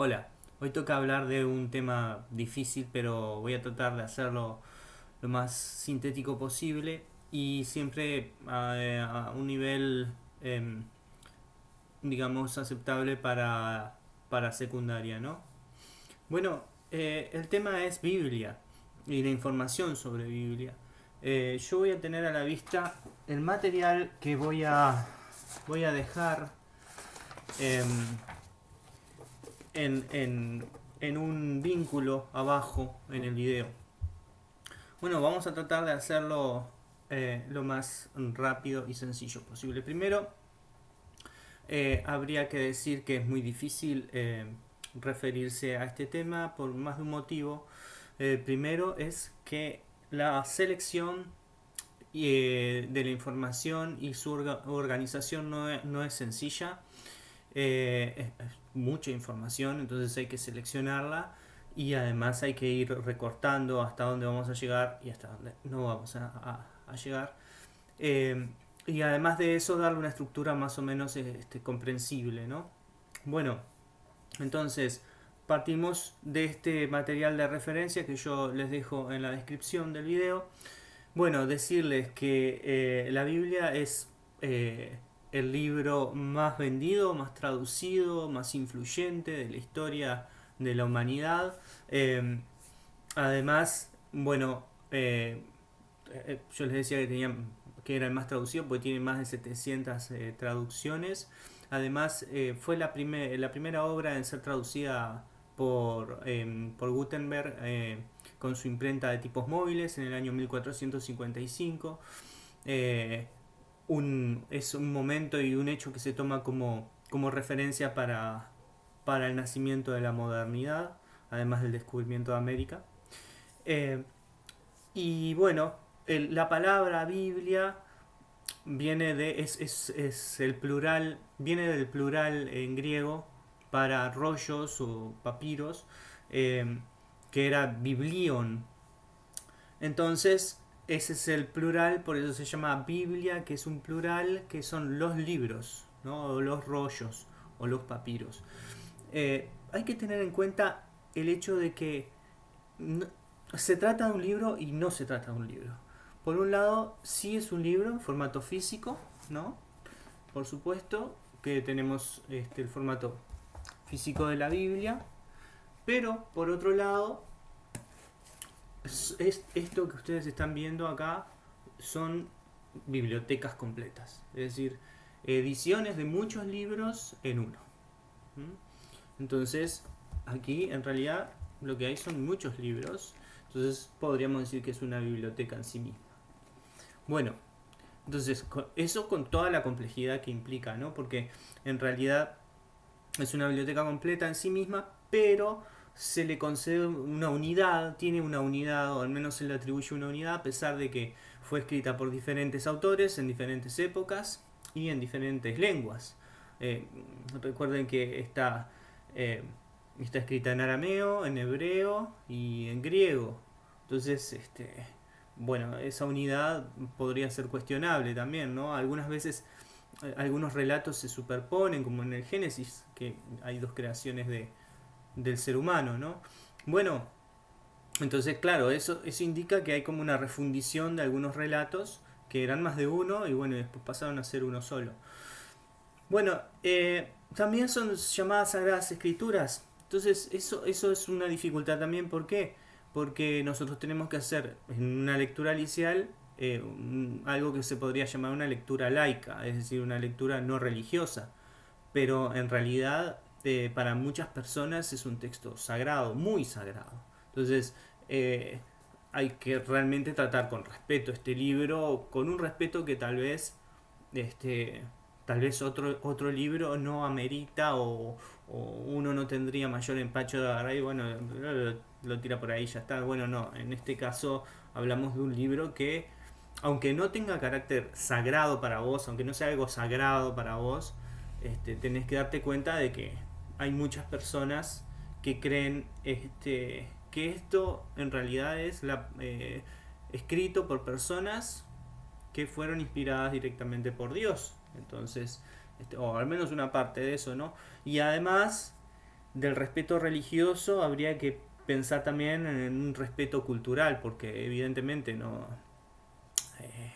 Hola, hoy toca hablar de un tema difícil, pero voy a tratar de hacerlo lo más sintético posible y siempre a, un nivel, em, digamos, aceptable para, para secundaria, ¿no? Bueno, eh, el tema es Biblia y la información sobre Biblia. Eh, yo voy a tener a la vista el material que voy a, voy a dejar em, en, un vínculo abajo en el video. Bueno, vamos a tratar de hacerlo eh, lo más rápido y sencillo posible. Primero, eh, habría que decir que es muy difícil eh, referirse a este tema por más de un motivo. primero es que la selección de la información y su organización no es, no es sencilla. Mucha información, entonces hay que seleccionarla y además hay que ir recortando hasta dónde vamos a llegar y hasta dónde no vamos a, llegar. Eh, y además de eso darle una estructura más o menos este, comprensible, ¿no? Bueno, entonces partimos de este material de referencia que yo les dejo en la descripción del video. Bueno, decirles que eh, la Biblia es eh, el libro más vendido, más traducido, más influyente de la historia de la humanidad. Em, además, bueno, eh, eh, yo les decía que, tenía, que era el más traducido porque tiene más de 700 eh, traducciones. Además, fue la, la primera obra en ser traducida por, em, por Gutenberg con su imprenta de tipos móviles en el año 1455 es un momento y un hecho que se toma como, como referencia para, para el nacimiento de la modernidad, además del descubrimiento de América. Eh, y bueno, la palabra Biblia viene de, es, es, el plural, viene del plural en griego para rollos o papiros, eh, que era biblion. Entonces, ese es el plural, por eso se llama Biblia, que es un plural, que son los libros, ¿no? los rollos, o los papiros. Eh, hay que tener en cuenta el hecho de que se trata de un libro y no se trata de un libro. Por un lado, sí es un libro en formato físico, ¿no? Por supuesto que tenemos este, el formato físico de la Biblia, pero por otro lado es, esto que ustedes están viendo acá son bibliotecas completas, es decir, ediciones de muchos libros en uno. Entonces, aquí en realidad lo que hay son muchos libros, entonces podríamos decir que es una biblioteca en sí misma. Bueno, entonces eso con toda la complejidad que implica, ¿no? Porque en realidad es una biblioteca completa en sí misma, pero se le concede una unidad, tiene una unidad, o al menos se le atribuye una unidad, a pesar de que fue escrita por diferentes autores en diferentes épocas y en diferentes lenguas. Eh, recuerden que está, eh, está escrita en arameo, en hebreo y en griego. Entonces, este, bueno, esa unidad podría ser cuestionable también, ¿no? Algunas veces eh, algunos relatos se superponen, como en el Génesis, que hay dos creaciones de, del ser humano, ¿no? Bueno, entonces claro, eso, eso indica que hay como una refundición de algunos relatos que eran más de uno y bueno, después pasaron a ser uno solo. Bueno, eh, también son llamadas sagradas escrituras. Entonces eso, eso es una dificultad también. ¿Por qué? Porque nosotros tenemos que hacer en una lectura licial eh, algo que se podría llamar una lectura laica, es decir, una lectura no religiosa. Pero en realidad este, para muchas personas es un texto sagrado, muy sagrado. Entonces, eh, hay que realmente tratar con respeto este libro, con un respeto que tal vez, este, tal vez otro, otro libro no amerita o, uno no tendría mayor empacho de agarrar y bueno, lo, tira por ahí ya está. Bueno, no, en este caso hablamos de un libro que, aunque no tenga carácter sagrado para vos, aunque no sea algo sagrado para vos, este, tenés que darte cuenta de que hay muchas personas que creen este, que esto en realidad es la, eh, escrito por personas que fueron inspiradas directamente por Dios. Entonces, este, o al menos una parte de eso, ¿no? Y además, del respeto religioso habría que pensar también en un respeto cultural, porque evidentemente no... Eh,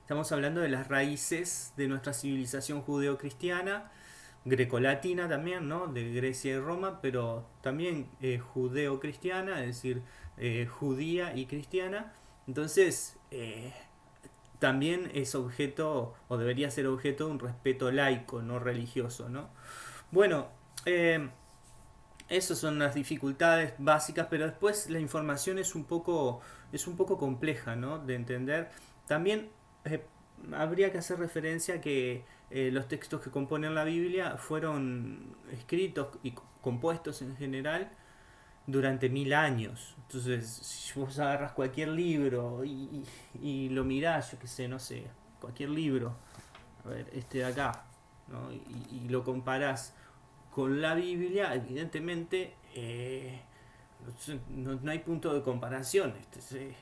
estamos hablando de las raíces de nuestra civilización judeo-cristiana, grecolatina también, ¿no? De Grecia y Roma, pero también eh, judeo-cristiana, es decir, eh, judía y cristiana. Entonces, también es objeto, o debería ser objeto de un respeto laico, no religioso, ¿no? Bueno, eh, esas son las dificultades básicas, pero después la información es un poco, es un poco compleja ¿no? de entender. También eh, habría que hacer referencia a que eh, los textos que componen la Biblia fueron escritos y compuestos en general durante mil años. Entonces, si vos agarras cualquier libro y, lo mirás, yo qué sé, no sé, cualquier libro, a ver, este de acá, ¿no? y, lo comparás con la Biblia, evidentemente eh, no, hay punto de comparación. Este,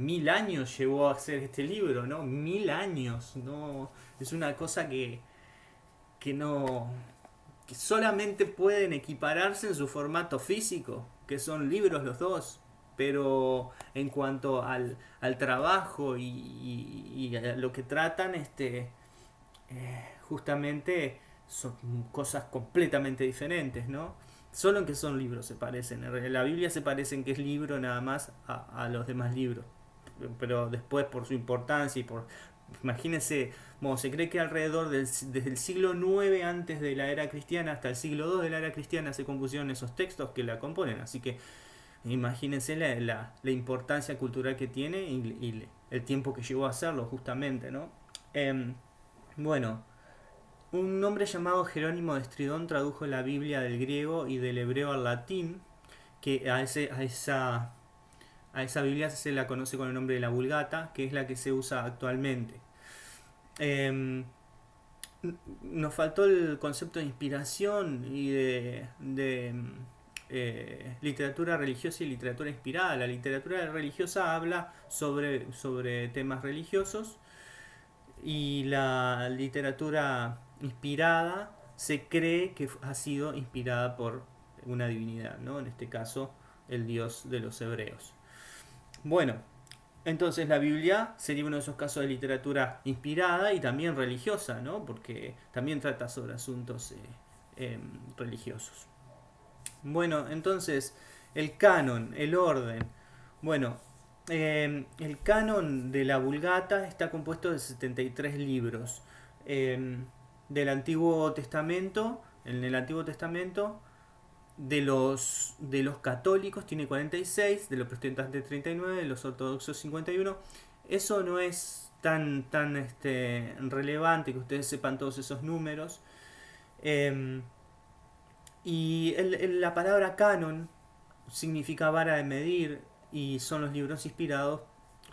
mil años llevó a hacer este libro, ¿no? Mil años, ¿no? Es una cosa que, que no... que solamente pueden equipararse en su formato físico, que son libros los dos. Pero en cuanto al, al trabajo y, y, a lo que tratan, este, eh, justamente son cosas completamente diferentes, ¿no? Solo en que son libros se parecen. En la Biblia se parecen que es libro nada más a, los demás libros. Pero después por su importancia y por... Imagínense, bueno, se cree que alrededor del, desde el siglo IX antes de la era cristiana hasta el siglo II de la era cristiana se compusieron esos textos que la componen. Así que imagínense la, la, importancia cultural que tiene y, el tiempo que llevó a hacerlo justamente, ¿no? Em, bueno, un hombre llamado Jerónimo de Estridón tradujo la Biblia del griego y del hebreo al latín, que a, ese, a, esa, a esa Biblia se la conoce con el nombre de la Vulgata, que es la que se usa actualmente. Em, nos faltó el concepto de inspiración y de, eh, literatura religiosa y literatura inspirada. La literatura religiosa habla sobre, sobre temas religiosos y la literatura inspirada, se cree que ha sido inspirada por una divinidad, ¿no? En este caso, el dios de los hebreos. Bueno, entonces la Biblia sería uno de esos casos de literatura inspirada y también religiosa, ¿no? Porque también trata sobre asuntos eh, em, religiosos. Bueno, entonces, el canon, el orden. Bueno, em, el canon de la Vulgata está compuesto de 73 libros. Em, del Antiguo Testamento, en el Antiguo Testamento, de los, de los católicos tiene 46, de los protestantes 39, de los ortodoxos 51. Eso no es tan, tan este, relevante que ustedes sepan todos esos números. Em, y la palabra canon significa vara de medir y son los libros inspirados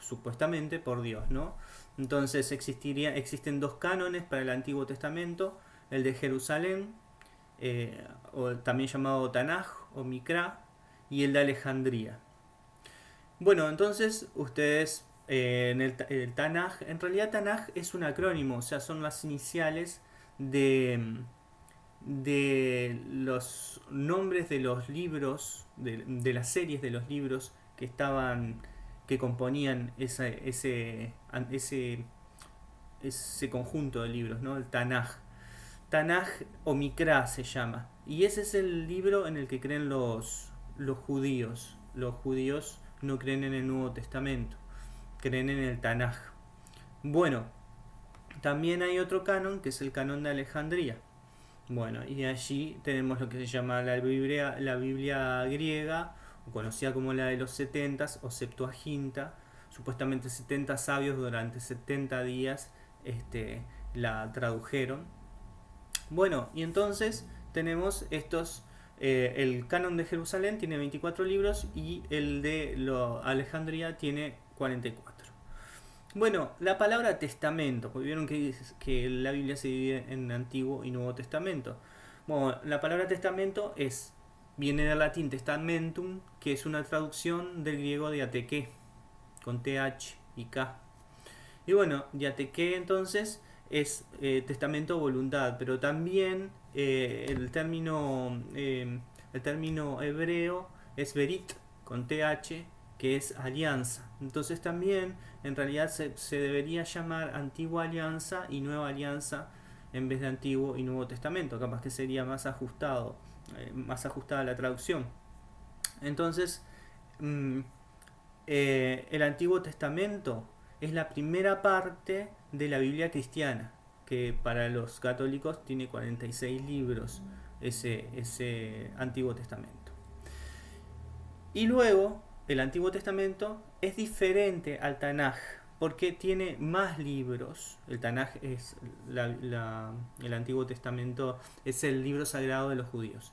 supuestamente por Dios, ¿no? Entonces existiría, existen dos cánones para el Antiguo Testamento, el de Jerusalén, eh, o también llamado Tanaj o Mikra, y el de Alejandría. Bueno, entonces ustedes eh, en el, Tanaj, en realidad Tanaj es un acrónimo, o sea, son las iniciales de, de los nombres de los libros, de, de las series de los libros que estaban que componían ese, ese, ese, conjunto de libros, ¿no? el Tanaj. Tanaj o Mikra se llama. Y ese es el libro en el que creen los, los judíos. Los judíos no creen en el Nuevo Testamento, creen en el Tanaj. Bueno, también hay otro canon que es el canon de Alejandría. Bueno, y allí tenemos lo que se llama la Biblia, la Biblia griega conocida como la de los 70 o Septuaginta, supuestamente 70 sabios durante 70 días este, la tradujeron. Bueno, y entonces tenemos estos, eh, el canon de Jerusalén tiene 24 libros y el de Alejandría tiene 44. Bueno, la palabra testamento, porque vieron que, que la Biblia se divide en Antiguo y Nuevo Testamento. Bueno, la palabra testamento es viene del latín testamentum, que es una traducción del griego de ateque, con th y k. Y bueno, yateque entonces es eh, testamento voluntad, pero también eh, el término, eh, el término hebreo es berit con th, que es alianza. Entonces también en realidad se, debería llamar antigua alianza y nueva alianza en vez de antiguo y nuevo testamento. Capaz que sería más ajustado, eh, más ajustada la traducción. Entonces, mm, el Antiguo Testamento es la primera parte de la Biblia cristiana, que para los católicos tiene 46 libros ese, ese Antiguo Testamento. Y luego, el Antiguo Testamento es diferente al Tanaj, porque tiene más libros. El Tanaj es el Antiguo Testamento, es el libro sagrado de los judíos.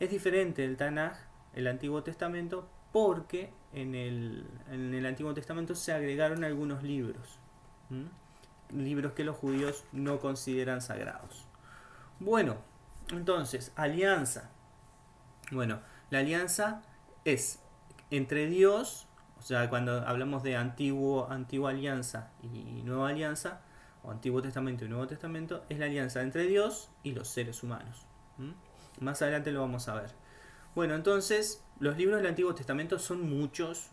Es diferente el Tanaj, el Antiguo Testamento, porque en el, en el Antiguo Testamento se agregaron algunos libros. Libros que los judíos no consideran sagrados. Bueno, entonces, alianza. Bueno, la alianza es entre Dios, o sea, cuando hablamos de antiguo, antigua alianza y nueva alianza, o Antiguo Testamento y Nuevo Testamento, es la alianza entre Dios y los seres humanos. Más adelante lo vamos a ver. Bueno, entonces, los libros del Antiguo Testamento son muchos,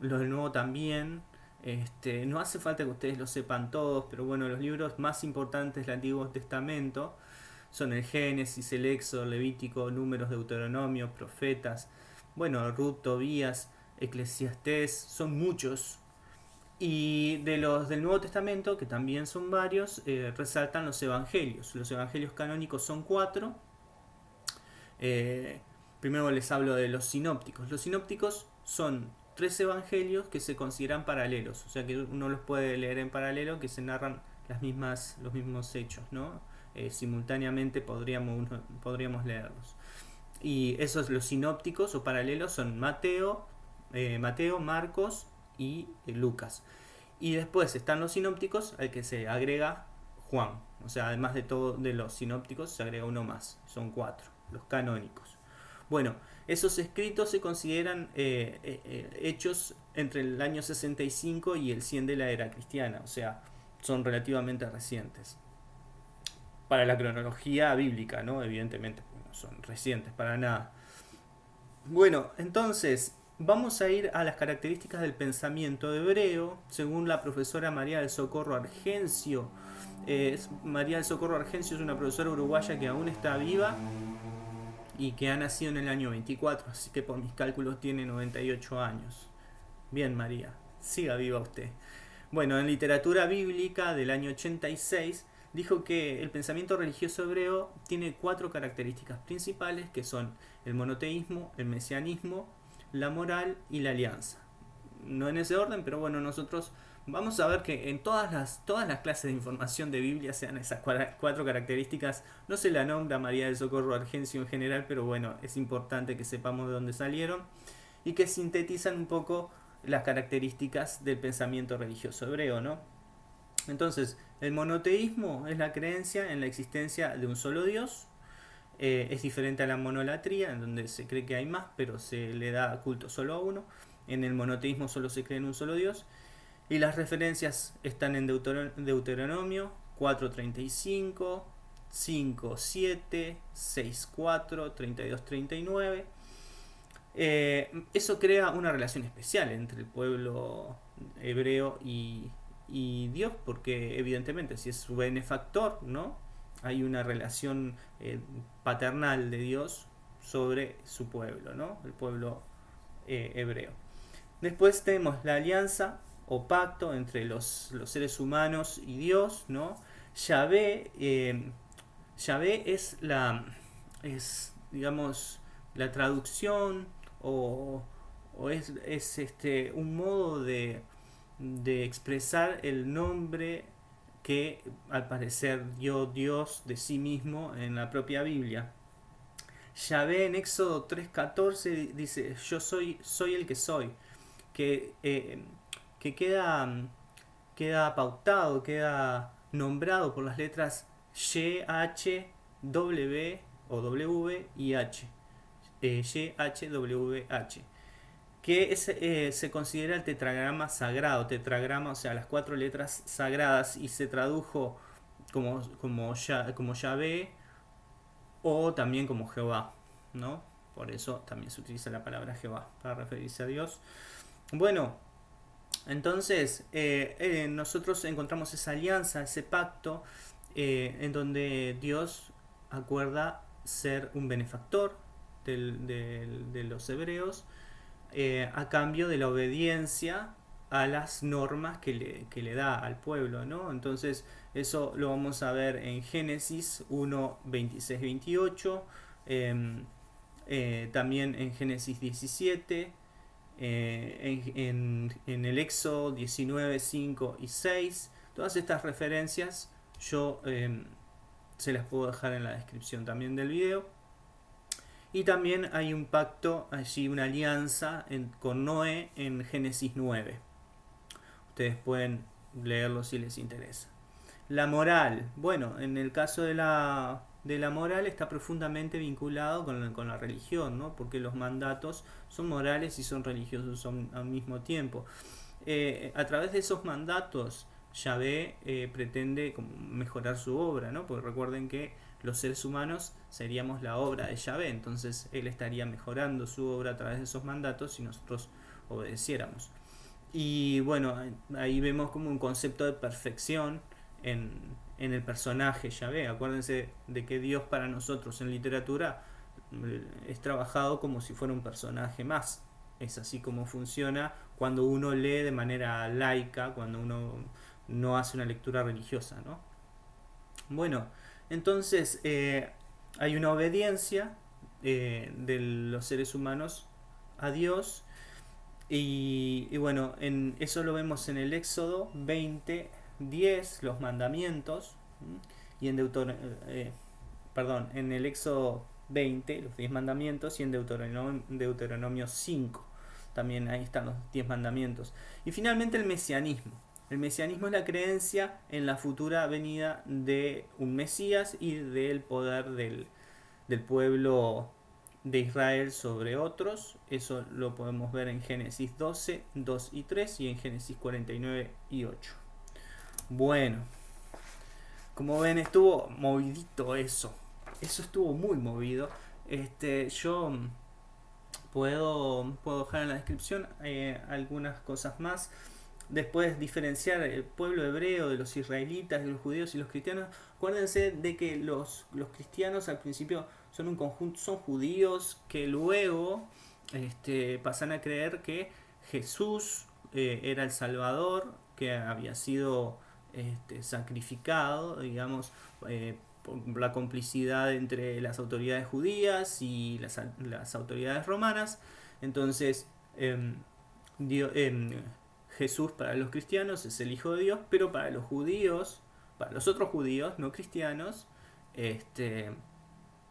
los del Nuevo también. Este, no hace falta que ustedes lo sepan todos, pero bueno, los libros más importantes del Antiguo Testamento son el Génesis, el Éxodo, Levítico, Números, Deuteronomio, Profetas, bueno, Ruth, Tobías, Eclesiastés, son muchos. Y de los del Nuevo Testamento, que también son varios, eh, resaltan los evangelios. Los evangelios canónicos son cuatro. Eh, primero les hablo de los sinópticos. Los sinópticos son tres evangelios que se consideran paralelos, o sea que uno los puede leer en paralelo, que se narran las mismas, los mismos hechos, ¿no? Eh, simultáneamente podríamos, podríamos leerlos. Y esos, los sinópticos o paralelos son Mateo, eh, Mateo, Marcos y eh, Lucas. Y después están los sinópticos al que se agrega Juan. O sea, además de todo de los sinópticos se agrega uno más. Son cuatro, los canónicos. Bueno, esos escritos se consideran eh, hechos entre el año 65 y el 100 de la era cristiana. O sea, son relativamente recientes. Para la cronología bíblica, ¿no? Evidentemente son recientes para nada. Bueno, entonces vamos a ir a las características del pensamiento hebreo, según la profesora María del Socorro Argencio. María del Socorro Argencio es una profesora uruguaya que aún está viva y que ha nacido en el año 24, así que por mis cálculos tiene 98 años. Bien, María, siga viva usted. Bueno, en literatura bíblica del año 86 dijo que el pensamiento religioso hebreo tiene cuatro características principales que son el monoteísmo, el mesianismo, la moral y la alianza. No en ese orden, pero bueno, nosotros vamos a ver que en todas las, todas las clases de información de Biblia sean esas cuatro características. No se la nombra María del Socorro Argencio en general, pero bueno, es importante que sepamos de dónde salieron y que sintetizan un poco las características del pensamiento religioso hebreo, ¿no? Entonces, el monoteísmo es la creencia en la existencia de un solo Dios. Eh, es diferente a la monolatría, en donde se cree que hay más, pero se le da culto solo a uno. En el monoteísmo solo se cree en un solo Dios. Y las referencias están en Deuteronomio 4.35, 5.7, 6.4, 32.39. eso crea una relación especial entre el pueblo hebreo y, y Dios, porque evidentemente si es su benefactor, ¿no? Hay una relación eh, paternal de Dios sobre su pueblo, ¿no? El pueblo eh, hebreo. Después tenemos la alianza o pacto entre los, seres humanos y Dios, ¿no? Eh, Yahvé es la, es, digamos, la traducción o, o es, es este, un modo de, de expresar el nombre que al parecer dio Dios de sí mismo en la propia Biblia. Yahvé en Éxodo 3.14 dice, yo soy, soy el que soy, que, eh, que queda, queda pautado, queda nombrado por las letras Y, H, W o W y H. Eh, y, H, W, H que eh, se considera el tetragrama sagrado, tetragrama, o sea, las cuatro letras sagradas, y se tradujo como, como, ya, como Yahvé o también como Jehová, ¿no? Por eso también se utiliza la palabra Jehová para referirse a Dios. Bueno, entonces eh, eh, nosotros encontramos esa alianza, ese pacto, eh, en donde Dios acuerda ser un benefactor de los hebreos a cambio de la obediencia a las normas que le, que le da al pueblo, ¿no? Entonces, eso lo vamos a ver en Génesis 1, 26, 28, también en Génesis 17, eh, en, el Éxodo 19, 5 y 6. Todas estas referencias yo em, se las puedo dejar en la descripción también del video. Y también hay un pacto allí, una alianza con Noé en Génesis 9. Ustedes pueden leerlo si les interesa. La moral. Bueno, en el caso de la, de la moral está profundamente vinculado con la, con la religión, ¿no? porque los mandatos son morales y son religiosos al mismo tiempo. Eh, a través de esos mandatos, Yahvé eh, pretende mejorar su obra, ¿no? porque recuerden que los seres humanos seríamos la obra de Yahvé, entonces él estaría mejorando su obra a través de esos mandatos si nosotros obedeciéramos. Y bueno, ahí vemos como un concepto de perfección en, en el personaje Yahvé. Acuérdense de que Dios para nosotros en literatura eh, es trabajado como si fuera un personaje más. Es así como funciona cuando uno lee de manera laica, cuando uno no hace una lectura religiosa. ¿no? Bueno, entonces eh, hay una obediencia eh, de los seres humanos a Dios. Y, y, bueno, en, eso lo vemos en el Éxodo 20, 10, los mandamientos, y en Deuteronomio, eh, perdón, en el Éxodo 20, los 10 mandamientos, y en Deuteronomio, Deuteronomio 5, también ahí están los 10 mandamientos. Y finalmente el mesianismo. El mesianismo es la creencia en la futura venida de un Mesías y del poder del, del pueblo de Israel sobre otros. Eso lo podemos ver en Génesis 12, 2 y 3 y en Génesis 49 y 8. Bueno, como ven estuvo movidito eso. Eso estuvo muy movido. Este, yo puedo, puedo dejar en la descripción eh, algunas cosas más. Después diferenciar el pueblo hebreo de los israelitas, de los judíos y los cristianos. Acuérdense de que los, los cristianos al principio son un conjunto, son judíos que luego este, pasan a creer que Jesús eh, era el Salvador, que había sido este, sacrificado, digamos, eh, por la complicidad entre las autoridades judías y las, autoridades romanas. Entonces, em, em, Jesús para los cristianos es el Hijo de Dios, pero para los judíos, para los otros judíos no cristianos, este,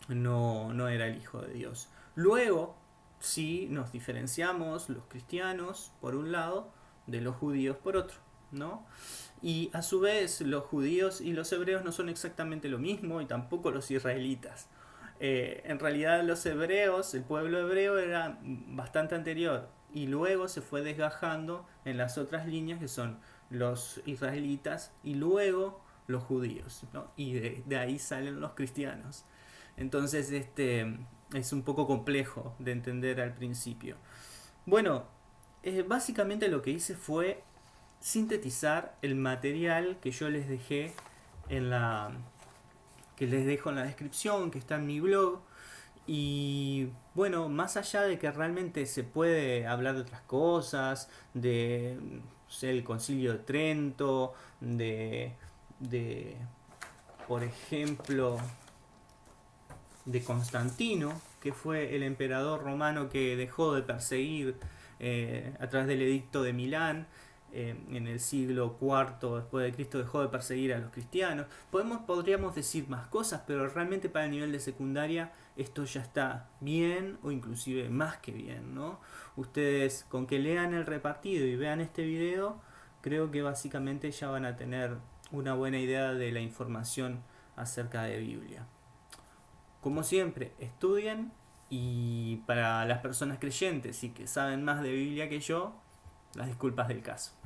no, no era el Hijo de Dios. Luego, sí nos diferenciamos los cristianos por un lado de los judíos por otro, ¿no? Y a su vez los judíos y los hebreos no son exactamente lo mismo y tampoco los israelitas. Eh, en realidad los hebreos, el pueblo hebreo era bastante anterior y luego se fue desgajando en las otras líneas que son los israelitas y luego los judíos. Y de, ahí salen los cristianos. Entonces este es un poco complejo de entender al principio. Bueno, eh, básicamente lo que hice fue sintetizar el material que yo les dejé en la que les dejo en la descripción, que está en mi blog. Y bueno, más allá de que realmente se puede hablar de otras cosas, de el concilio de Trento, de, de por ejemplo, de Constantino, que fue el emperador romano que dejó de perseguir eh, a través del edicto de Milán, eh, en el siglo IV después de Cristo dejó de perseguir a los cristianos. Podemos, podríamos decir más cosas, pero realmente para el nivel de secundaria esto ya está bien o inclusive más que bien. ¿no? Ustedes con que lean el repartido y vean este video, creo que básicamente ya van a tener una buena idea de la información acerca de Biblia. Como siempre, estudien y para las personas creyentes y que saben más de Biblia que yo, las disculpas del caso.